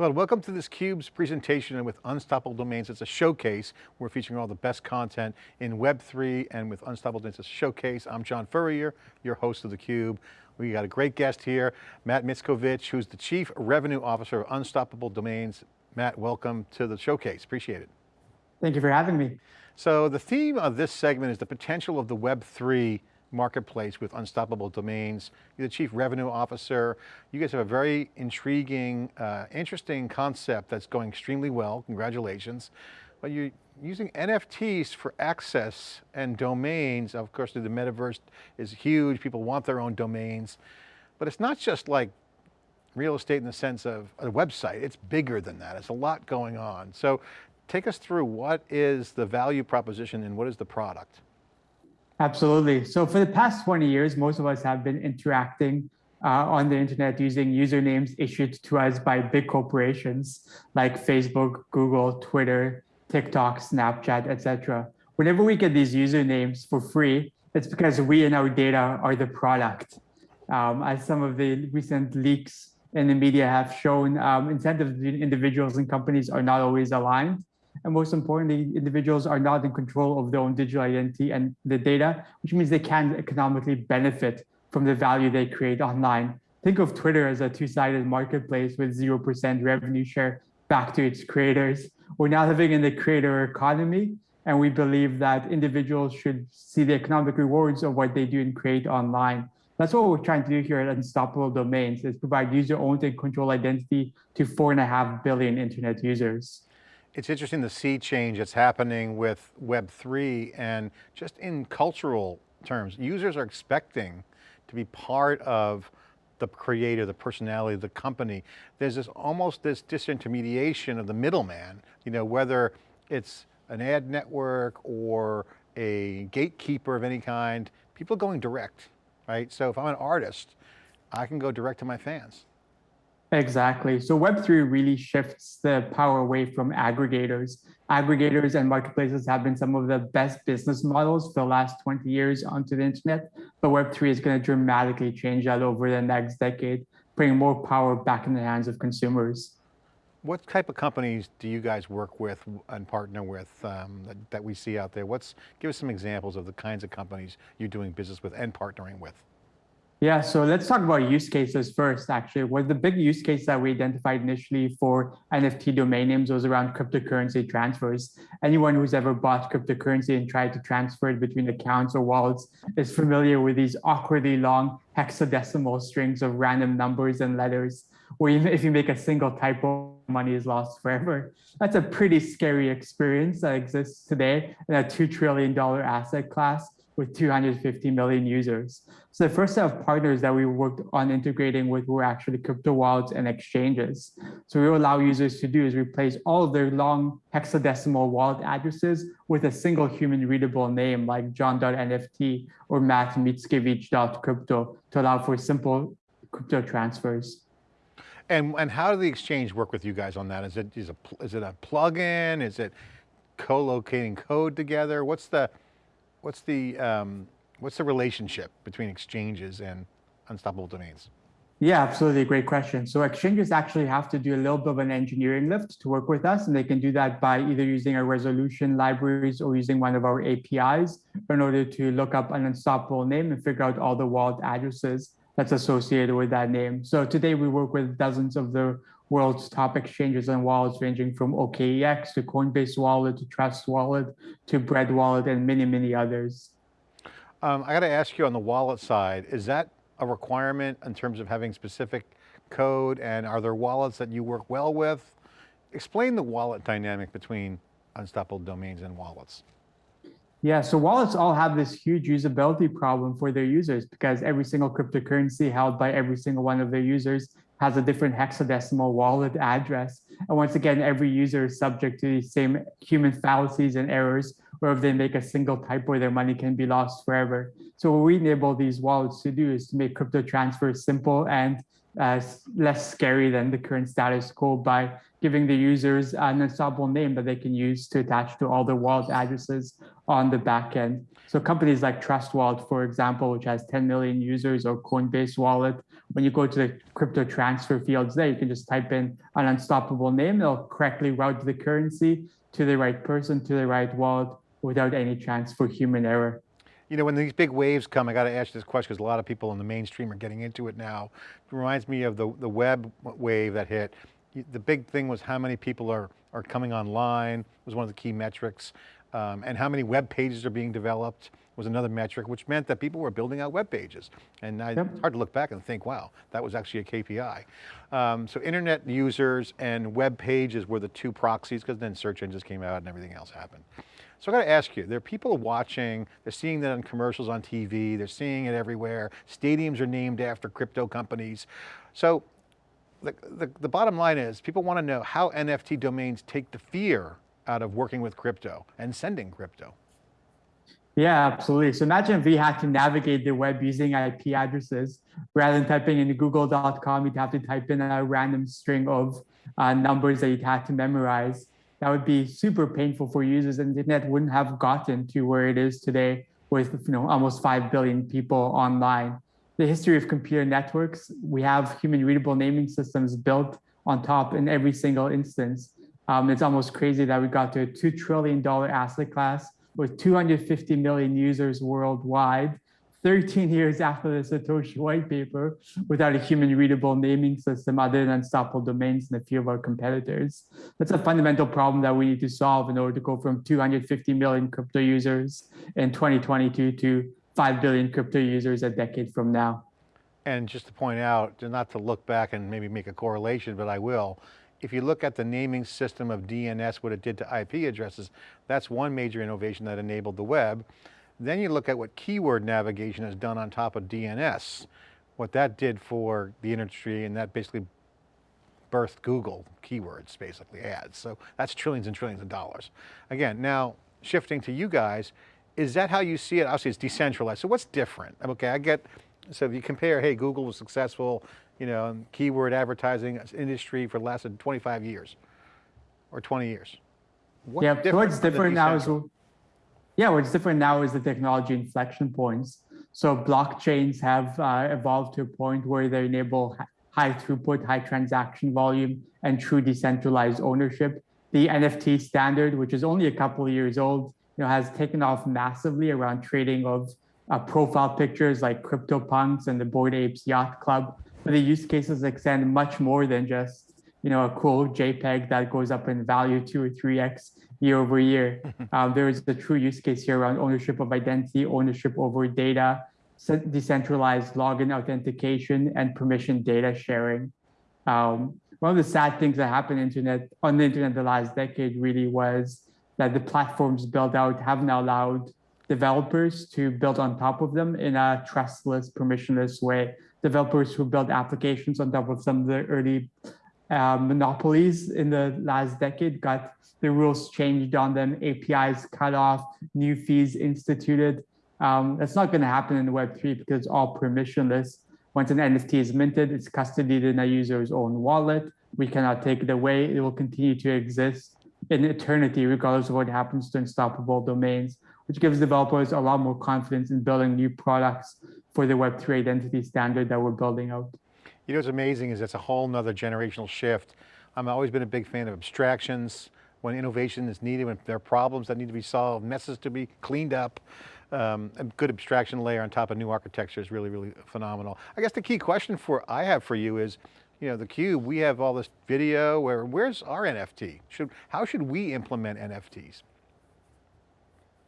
Well, welcome to this CUBE's presentation and with Unstoppable Domains. It's a showcase. We're featuring all the best content in Web3 and with Unstoppable Domains, it's a showcase. I'm John Furrier, your host of theCUBE. We got a great guest here, Matt Mickiewicz, who's the Chief Revenue Officer of Unstoppable Domains. Matt, welcome to the showcase, appreciate it. Thank you for having me. So the theme of this segment is the potential of the Web3 marketplace with Unstoppable Domains. You're the Chief Revenue Officer. You guys have a very intriguing, uh, interesting concept that's going extremely well, congratulations. But you're using NFTs for access and domains. Of course, the metaverse is huge, people want their own domains. But it's not just like real estate in the sense of a website, it's bigger than that, it's a lot going on. So take us through what is the value proposition and what is the product? Absolutely. So for the past 20 years, most of us have been interacting uh, on the internet using usernames issued to us by big corporations like Facebook, Google, Twitter, TikTok, Snapchat, etc. Whenever we get these usernames for free, it's because we and our data are the product. Um, as some of the recent leaks in the media have shown, um, incentives between individuals and companies are not always aligned. And most importantly, individuals are not in control of their own digital identity and the data, which means they can economically benefit from the value they create online. Think of Twitter as a two-sided marketplace with 0% revenue share back to its creators. We're now living in the creator economy, and we believe that individuals should see the economic rewards of what they do and create online. That's what we're trying to do here at Unstoppable Domains, is provide user-owned and controlled identity to four and a half billion internet users. It's interesting to see change that's happening with Web3 and just in cultural terms, users are expecting to be part of the creator, the personality, the company. There's this almost this disintermediation of the middleman, you know, whether it's an ad network or a gatekeeper of any kind, people going direct, right? So if I'm an artist, I can go direct to my fans. Exactly. So Web3 really shifts the power away from aggregators. Aggregators and marketplaces have been some of the best business models for the last 20 years onto the internet, but Web3 is going to dramatically change that over the next decade, bring more power back in the hands of consumers. What type of companies do you guys work with and partner with um, that, that we see out there? What's, give us some examples of the kinds of companies you're doing business with and partnering with. Yeah, so let's talk about use cases first, actually. What the big use case that we identified initially for NFT domain names was around cryptocurrency transfers. Anyone who's ever bought cryptocurrency and tried to transfer it between accounts or wallets is familiar with these awkwardly long hexadecimal strings of random numbers and letters, or even if you make a single typo, money is lost forever. That's a pretty scary experience that exists today in a $2 trillion asset class with 250 million users. So the first set of partners that we worked on integrating with were actually crypto wallets and exchanges. So we allow users to do is replace all of their long hexadecimal wallet addresses with a single human readable name like john.nft or mattmickiewicz.crypto to allow for simple crypto transfers. And, and how does the exchange work with you guys on that? Is it, is, a, is it a plugin? Is it co-locating code together? What's the, what's the, um, what's the relationship between exchanges and unstoppable domains? Yeah, absolutely. Great question. So exchanges actually have to do a little bit of an engineering lift to work with us, and they can do that by either using our resolution libraries or using one of our APIs in order to look up an unstoppable name and figure out all the wallet addresses that's associated with that name. So today we work with dozens of the world's top exchanges and wallets ranging from OKEX to Coinbase Wallet to Trust Wallet to Bread Wallet and many, many others. Um, I got to ask you on the wallet side, is that a requirement in terms of having specific code and are there wallets that you work well with? Explain the wallet dynamic between unstoppable domains and wallets. Yeah, so wallets all have this huge usability problem for their users because every single cryptocurrency held by every single one of their users has a different hexadecimal wallet address. And once again, every user is subject to the same human fallacies and errors or if they make a single typo, their money can be lost forever. So what we enable these wallets to do is to make crypto transfers simple and uh, less scary than the current status quo by giving the users an unstoppable name that they can use to attach to all their wallet addresses on the back end. So companies like Trust Wallet, for example, which has 10 million users, or Coinbase Wallet, when you go to the crypto transfer fields there, you can just type in an unstoppable name. It'll correctly route the currency to the right person, to the right wallet, without any chance for human error. You know, when these big waves come, I got to ask you this question because a lot of people in the mainstream are getting into it now. It reminds me of the, the web wave that hit. The big thing was how many people are, are coming online was one of the key metrics. Um, and how many web pages are being developed was another metric, which meant that people were building out web pages. And I, yep. it's hard to look back and think, wow, that was actually a KPI. Um, so internet users and web pages were the two proxies because then search engines came out and everything else happened. So I got to ask you, there are people watching, they're seeing that on commercials on TV, they're seeing it everywhere. Stadiums are named after crypto companies. So the, the, the bottom line is people want to know how NFT domains take the fear out of working with crypto and sending crypto. Yeah, absolutely. So imagine if we had to navigate the web using IP addresses rather than typing in google.com, you'd have to type in a random string of uh, numbers that you'd have to memorize. That would be super painful for users and the internet wouldn't have gotten to where it is today with you know almost 5 billion people online. The history of computer networks, we have human readable naming systems built on top in every single instance. Um, it's almost crazy that we got to a $2 trillion asset class with 250 million users worldwide, 13 years after the Satoshi white paper, without a human readable naming system other than unstoppable domains and a few of our competitors. That's a fundamental problem that we need to solve in order to go from 250 million crypto users in 2022 to 5 billion crypto users a decade from now. And just to point out, not to look back and maybe make a correlation, but I will, if you look at the naming system of DNS, what it did to IP addresses, that's one major innovation that enabled the web. Then you look at what keyword navigation has done on top of DNS, what that did for the industry, and that basically birthed Google keywords, basically ads. So that's trillions and trillions of dollars. Again, now shifting to you guys, is that how you see it? Obviously it's decentralized, so what's different? Okay, I get, so if you compare, hey, Google was successful, you know, keyword advertising industry for the last 25 years or 20 years. What's yeah, different what's different now is, yeah, what's different now is the technology inflection points. So blockchains have uh, evolved to a point where they enable high throughput, high transaction volume, and true decentralized ownership. The NFT standard, which is only a couple of years old, you know, has taken off massively around trading of uh, profile pictures like CryptoPunks and the Bored Apes Yacht Club, but the use cases extend much more than just you know a cool JPEG that goes up in value two or three x year over year. um, there is a true use case here around ownership of identity, ownership over data, decentralized login authentication, and permission data sharing. Um, one of the sad things that happened internet on the internet the last decade really was that the platforms built out haven't allowed developers to build on top of them in a trustless, permissionless way developers who built applications on top of some of the early uh, monopolies in the last decade got the rules changed on them, APIs cut off, new fees instituted. Um, that's not going to happen in Web3 because it's all permissionless. Once an NFT is minted, it's custodied in a user's own wallet. We cannot take it away. It will continue to exist in eternity, regardless of what happens to unstoppable domains, which gives developers a lot more confidence in building new products for the Web3 identity standard that we're building out. You know what's amazing is it's a whole nother generational shift. I've always been a big fan of abstractions, when innovation is needed, when there are problems that need to be solved, messes to be cleaned up. Um, a good abstraction layer on top of new architecture is really, really phenomenal. I guess the key question for I have for you is, you know, the Cube, we have all this video, where where's our NFT? Should, how should we implement NFTs?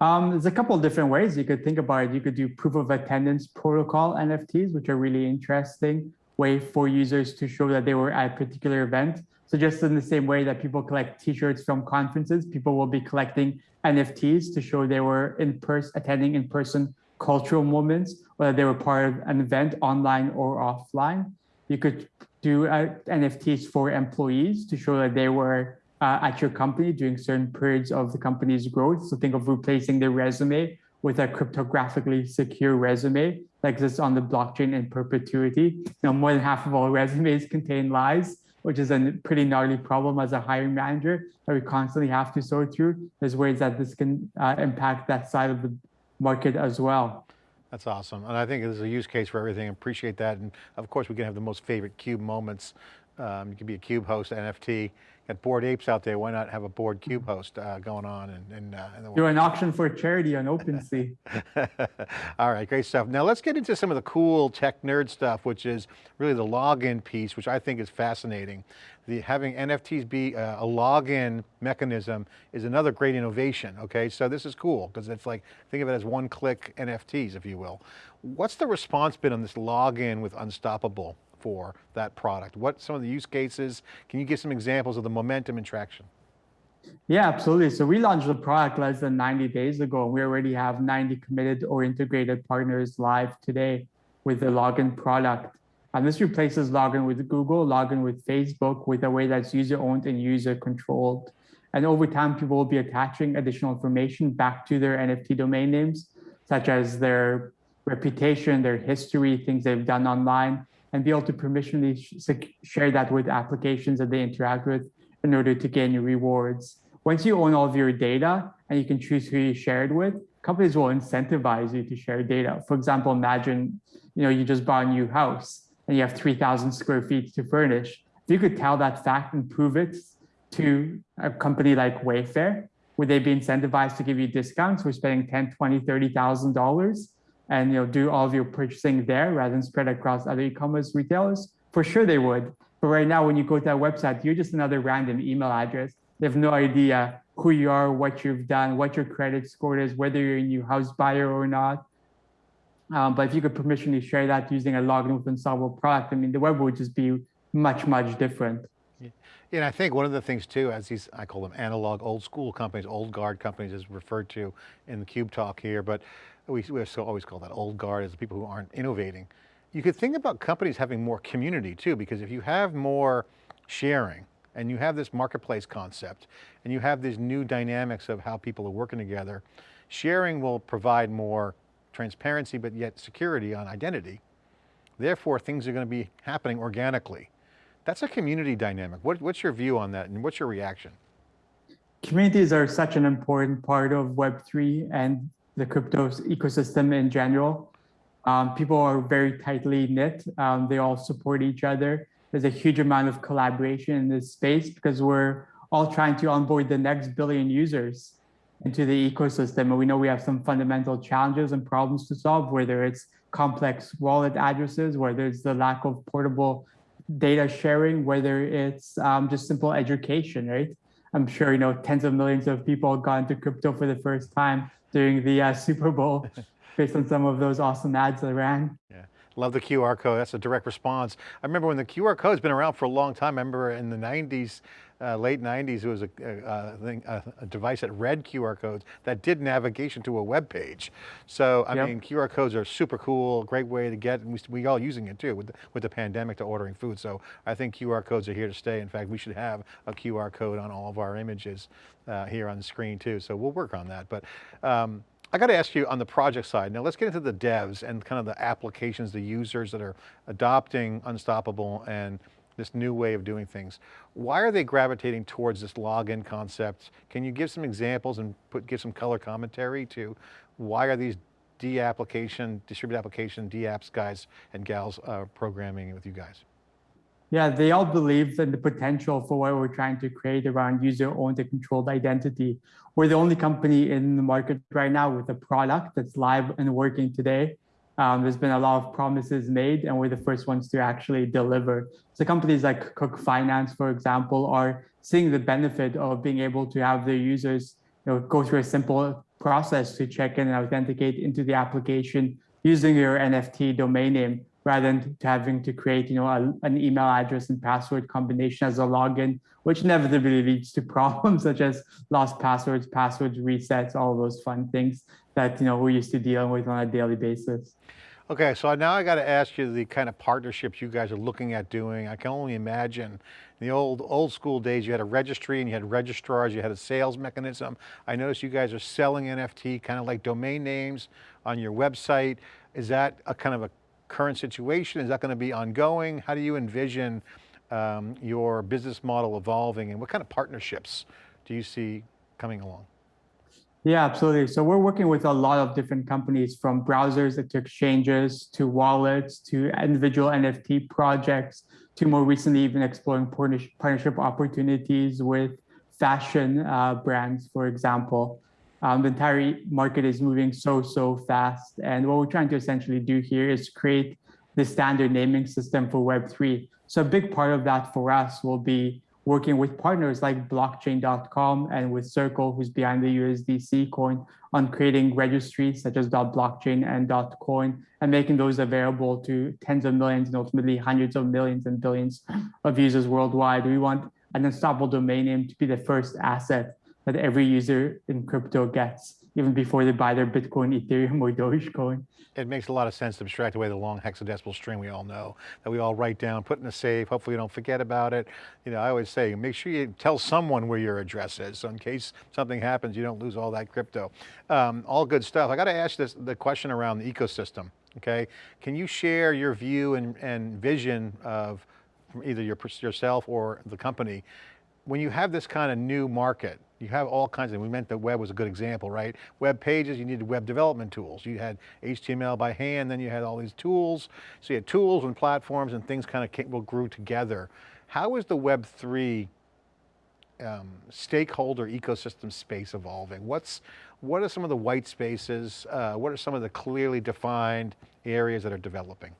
Um, there's a couple of different ways you could think about it. You could do proof of attendance protocol NFTs, which are really interesting way for users to show that they were at a particular event. So just in the same way that people collect t-shirts from conferences, people will be collecting NFTs to show they were in person, attending in-person cultural moments, whether they were part of an event online or offline. You could do uh, NFTs for employees to show that they were uh, at your company during certain periods of the company's growth. So think of replacing the resume with a cryptographically secure resume that exists on the blockchain in perpetuity. Now, more than half of all resumes contain lies, which is a pretty gnarly problem as a hiring manager that we constantly have to sort through. There's ways that this can uh, impact that side of the market as well. That's awesome. And I think there's a use case for everything. Appreciate that. And of course, we can have the most favorite CUBE moments. Um, you can be a CUBE host, NFT, got bored apes out there. Why not have a bored cube host uh, going on? And, and, uh, in Do an auction for charity on OpenSea. All right, great stuff. Now let's get into some of the cool tech nerd stuff, which is really the login piece, which I think is fascinating. The having NFTs be uh, a login mechanism is another great innovation. Okay, so this is cool because it's like think of it as one-click NFTs, if you will. What's the response been on this login with Unstoppable? For that product? What some of the use cases? Can you give some examples of the momentum and traction? Yeah, absolutely. So we launched the product less than 90 days ago, and we already have 90 committed or integrated partners live today with the login product. And this replaces login with Google, login with Facebook with a way that's user owned and user controlled. And over time, people will be attaching additional information back to their NFT domain names, such as their reputation, their history, things they've done online, and be able to permissionally share that with applications that they interact with in order to gain rewards. Once you own all of your data and you can choose who you share it with, companies will incentivize you to share data. For example, imagine you know you just bought a new house and you have 3,000 square feet to furnish. If you could tell that fact and prove it to a company like Wayfair, would they be incentivized to give you discounts for spending 10, 20, 30,000 dollars and you know do all of your purchasing there rather than spread across other e-commerce retailers? For sure they would. But right now, when you go to that website, you're just another random email address. They have no idea who you are, what you've done, what your credit score is, whether you're a new house buyer or not. Um, but if you could permissionally share that using a login with Unstoppable product, I mean, the web would just be much, much different. Yeah. And I think one of the things too, as these, I call them analog old school companies, old guard companies is referred to in the CUBE talk here, but we, we always call that old guard as the people who aren't innovating. You could think about companies having more community too, because if you have more sharing and you have this marketplace concept and you have these new dynamics of how people are working together, sharing will provide more transparency, but yet security on identity. Therefore, things are going to be happening organically. That's a community dynamic. What, what's your view on that and what's your reaction? Communities are such an important part of Web3 and the crypto ecosystem in general. Um, people are very tightly knit. Um, they all support each other. There's a huge amount of collaboration in this space because we're all trying to onboard the next billion users into the ecosystem. And we know we have some fundamental challenges and problems to solve, whether it's complex wallet addresses, whether it's the lack of portable data sharing, whether it's um, just simple education, right? I'm sure, you know, tens of millions of people got into crypto for the first time during the uh, Super Bowl based on some of those awesome ads that ran. Yeah. Love the QR code. That's a direct response. I remember when the QR code's been around for a long time. I remember in the 90s, uh, late 90s, it was a, a, thing, a, a, device that read QR codes that did navigation to a web page. So, I yep. mean, QR codes are super cool, great way to get, and we, we all using it too with the, with the pandemic to ordering food. So I think QR codes are here to stay. In fact, we should have a QR code on all of our images uh, here on the screen too. So we'll work on that. But um, I got to ask you on the project side, now let's get into the devs and kind of the applications, the users that are adopting Unstoppable and this new way of doing things. Why are they gravitating towards this login concept? Can you give some examples and put, give some color commentary to why are these D application, distributed application, D apps guys and gals uh, programming with you guys? Yeah, they all believe in the potential for what we're trying to create around user-owned and controlled identity. We're the only company in the market right now with a product that's live and working today. Um, there's been a lot of promises made, and we're the first ones to actually deliver. So companies like Cook Finance, for example, are seeing the benefit of being able to have their users you know, go through a simple process to check in and authenticate into the application using your NFT domain name rather than having to create, you know, a, an email address and password combination as a login, which inevitably leads to problems such as lost passwords, passwords resets, all those fun things that, you know, we're used to dealing with on a daily basis. Okay, so now I got to ask you the kind of partnerships you guys are looking at doing. I can only imagine in the old old school days, you had a registry and you had registrars, you had a sales mechanism. I noticed you guys are selling NFT, kind of like domain names on your website. Is that a kind of a current situation? Is that going to be ongoing? How do you envision um, your business model evolving and what kind of partnerships do you see coming along? Yeah, absolutely. So we're working with a lot of different companies from browsers to exchanges to wallets to individual NFT projects to more recently even exploring partnership opportunities with fashion uh, brands, for example. Um, the entire market is moving so, so fast. And what we're trying to essentially do here is create the standard naming system for Web3. So a big part of that for us will be working with partners like blockchain.com and with Circle, who's behind the USDC coin, on creating registries such as .blockchain and .coin and making those available to tens of millions and ultimately hundreds of millions and billions of users worldwide. We want an unstoppable domain name to be the first asset that every user in crypto gets even before they buy their Bitcoin, Ethereum, or Dogecoin. It makes a lot of sense to abstract away the long hexadecimal string we all know, that we all write down, put in a safe, hopefully you don't forget about it. You know, I always say, make sure you tell someone where your address is, so in case something happens, you don't lose all that crypto. Um, all good stuff. I got to ask this, the question around the ecosystem, okay? Can you share your view and, and vision of either your, yourself or the company when you have this kind of new market, you have all kinds of, we meant that web was a good example, right? Web pages, you needed web development tools. You had HTML by hand, then you had all these tools. So you had tools and platforms and things kind of came, well, grew together. How is the Web3 um, stakeholder ecosystem space evolving? What's, what are some of the white spaces? Uh, what are some of the clearly defined areas that are developing?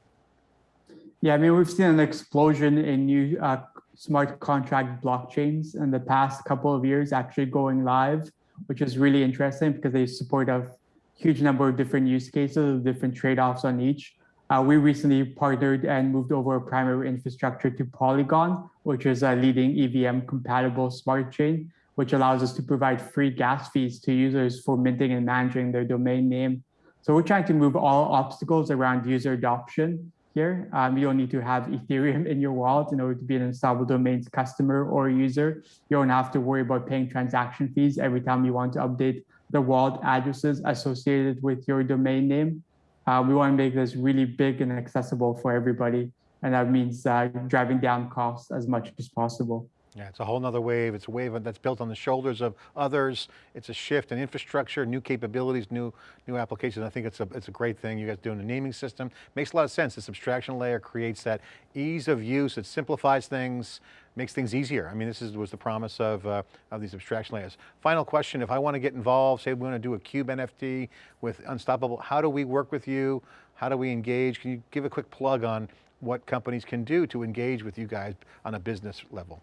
Yeah, I mean, we've seen an explosion in new uh, smart contract blockchains in the past couple of years actually going live, which is really interesting because they support a huge number of different use cases, different trade-offs on each. Uh, we recently partnered and moved over primary infrastructure to Polygon, which is a leading EVM compatible smart chain, which allows us to provide free gas fees to users for minting and managing their domain name. So we're trying to move all obstacles around user adoption here. Um, you don't need to have Ethereum in your wallet in order to be an Unstoppable Domains customer or user. You don't have to worry about paying transaction fees every time you want to update the wallet addresses associated with your domain name. Uh, we want to make this really big and accessible for everybody. And that means uh, driving down costs as much as possible. Yeah, it's a whole nother wave. It's a wave that's built on the shoulders of others. It's a shift in infrastructure, new capabilities, new new applications. I think it's a, it's a great thing. You guys doing a naming system. Makes a lot of sense. This abstraction layer creates that ease of use. It simplifies things, makes things easier. I mean, this is, was the promise of, uh, of these abstraction layers. Final question, if I want to get involved, say we want to do a Cube NFT with Unstoppable, how do we work with you? How do we engage? Can you give a quick plug on what companies can do to engage with you guys on a business level?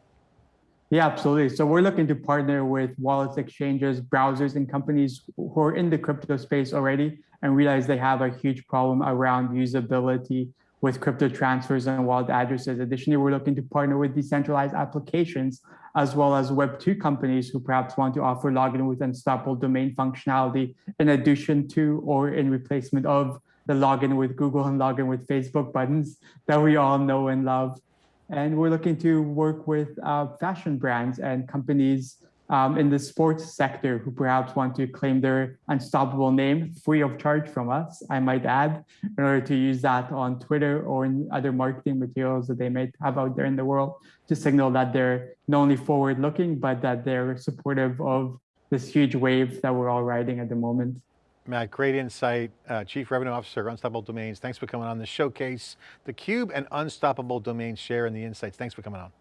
Yeah, absolutely. So we're looking to partner with wallets, exchanges, browsers, and companies who are in the crypto space already and realize they have a huge problem around usability with crypto transfers and wallet addresses. Additionally, we're looking to partner with decentralized applications as well as Web2 companies who perhaps want to offer login with unstoppable domain functionality in addition to or in replacement of the login with Google and login with Facebook buttons that we all know and love. And we're looking to work with uh, fashion brands and companies um, in the sports sector who perhaps want to claim their unstoppable name free of charge from us, I might add, in order to use that on Twitter or in other marketing materials that they might have out there in the world to signal that they're not only forward looking, but that they're supportive of this huge wave that we're all riding at the moment. Matt, great insight. Uh, Chief Revenue Officer, Unstoppable Domains. Thanks for coming on the showcase. The Cube and Unstoppable Domains share in the insights. Thanks for coming on.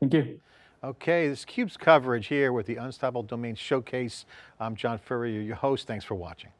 Thank you. Okay, this CUBE's coverage here with the Unstoppable Domains Showcase. I'm John Furrier, your host. Thanks for watching.